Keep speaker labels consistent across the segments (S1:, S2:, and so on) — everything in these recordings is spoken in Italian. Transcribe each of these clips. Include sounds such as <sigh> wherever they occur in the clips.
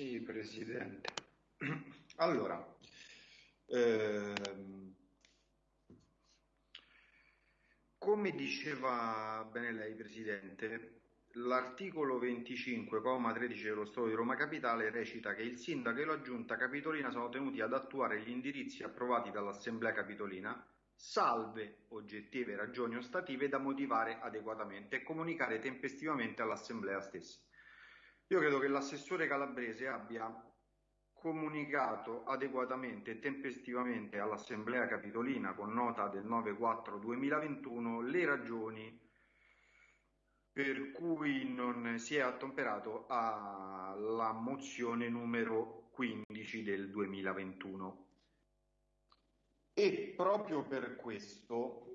S1: Sì, Presidente. <clears throat> Allora, ehm, come diceva bene lei, Presidente, l'articolo 25,13 dello Stato di Roma Capitale recita che il Sindaco e la Giunta Capitolina sono tenuti ad attuare gli indirizzi approvati dall'Assemblea Capitolina, salve oggettive ragioni ostative da motivare adeguatamente e comunicare tempestivamente all'Assemblea stessa. Io credo che l'assessore calabrese abbia comunicato adeguatamente e tempestivamente all'Assemblea Capitolina con nota del 9-4-2021 le ragioni per cui non si è attemperato alla mozione numero 15 del 2021. E proprio per questo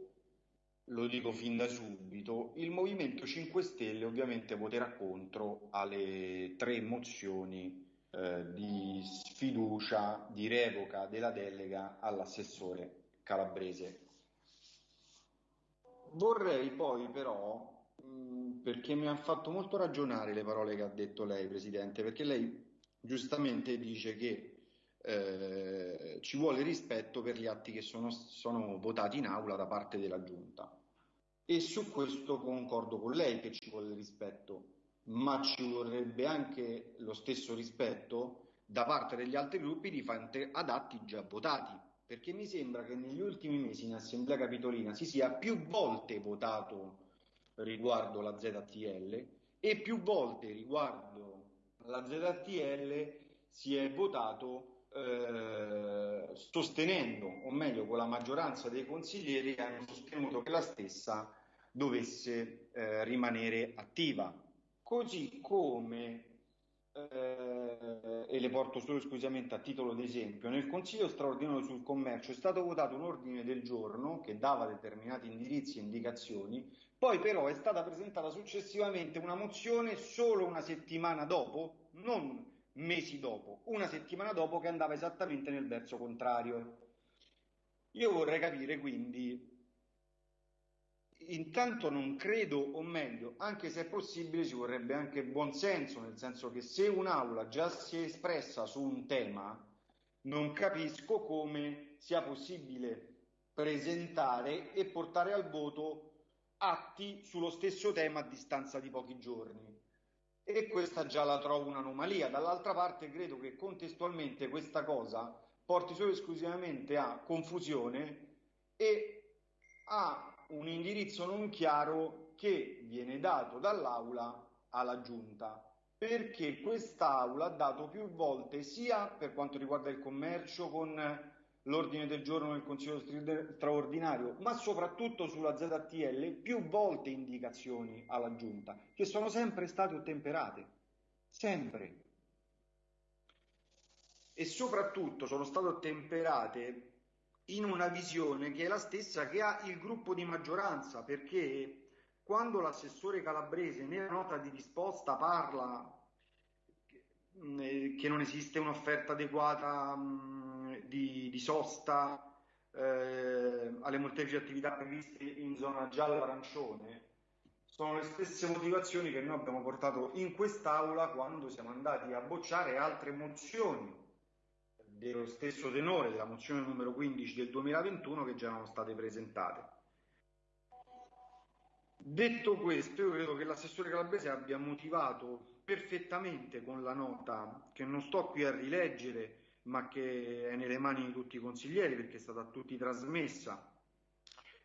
S1: lo dico fin da subito, il Movimento 5 Stelle ovviamente voterà contro alle tre mozioni eh, di sfiducia, di revoca della delega all'assessore calabrese. Vorrei poi però, mh, perché mi hanno fatto molto ragionare le parole che ha detto lei, Presidente, perché lei giustamente dice che eh, ci vuole rispetto per gli atti che sono, sono votati in aula da parte della Giunta. E su questo concordo con lei che ci vuole rispetto, ma ci vorrebbe anche lo stesso rispetto da parte degli altri gruppi di fronte ad atti già votati, perché mi sembra che negli ultimi mesi in Assemblea Capitolina si sia più volte votato riguardo la ZTL e più volte riguardo la ZTL si è votato eh, sostenendo, o meglio con la maggioranza dei consiglieri che hanno sostenuto che la stessa dovesse eh, rimanere attiva. Così come, eh, e le porto solo esclusivamente a titolo d'esempio, nel Consiglio straordinario sul commercio è stato votato un ordine del giorno che dava determinati indirizzi e indicazioni, poi però è stata presentata successivamente una mozione solo una settimana dopo, non mesi dopo, una settimana dopo che andava esattamente nel verso contrario. Io vorrei capire quindi, intanto non credo, o meglio, anche se è possibile, ci vorrebbe anche buon senso, nel senso che se un'aula già si è espressa su un tema, non capisco come sia possibile presentare e portare al voto atti sullo stesso tema a distanza di pochi giorni e questa già la trovo un'anomalia. Dall'altra parte credo che contestualmente questa cosa porti solo esclusivamente a confusione e a un indirizzo non chiaro che viene dato dall'Aula alla Giunta perché quest'Aula ha dato più volte sia per quanto riguarda il commercio con l'ordine del giorno del Consiglio straordinario, ma soprattutto sulla ZTL, più volte indicazioni alla Giunta, che sono sempre state ottemperate, sempre. E soprattutto sono state ottemperate in una visione che è la stessa che ha il gruppo di maggioranza, perché quando l'assessore calabrese nella nota di risposta parla eh, che non esiste un'offerta adeguata di, di sosta eh, alle molteplici attività previste in zona giallo-arancione sono le stesse motivazioni che noi abbiamo portato in quest'Aula quando siamo andati a bocciare altre mozioni dello stesso tenore della mozione numero 15 del 2021 che già erano state presentate. Detto questo, io credo che l'assessore Calabrese abbia motivato perfettamente con la nota, che non sto qui a rileggere, ma che è nelle mani di tutti i consiglieri perché è stata a tutti trasmessa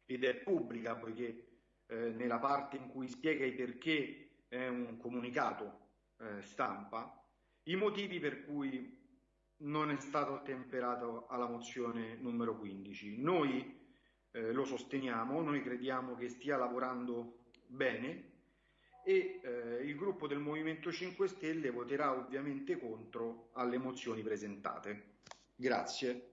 S1: ed è pubblica poiché eh, nella parte in cui spiega i perché è un comunicato eh, stampa, i motivi per cui non è stato temperato alla mozione numero 15. Noi eh, lo sosteniamo, noi crediamo che stia lavorando bene e eh, il gruppo del Movimento 5 Stelle voterà ovviamente contro alle mozioni presentate. Grazie.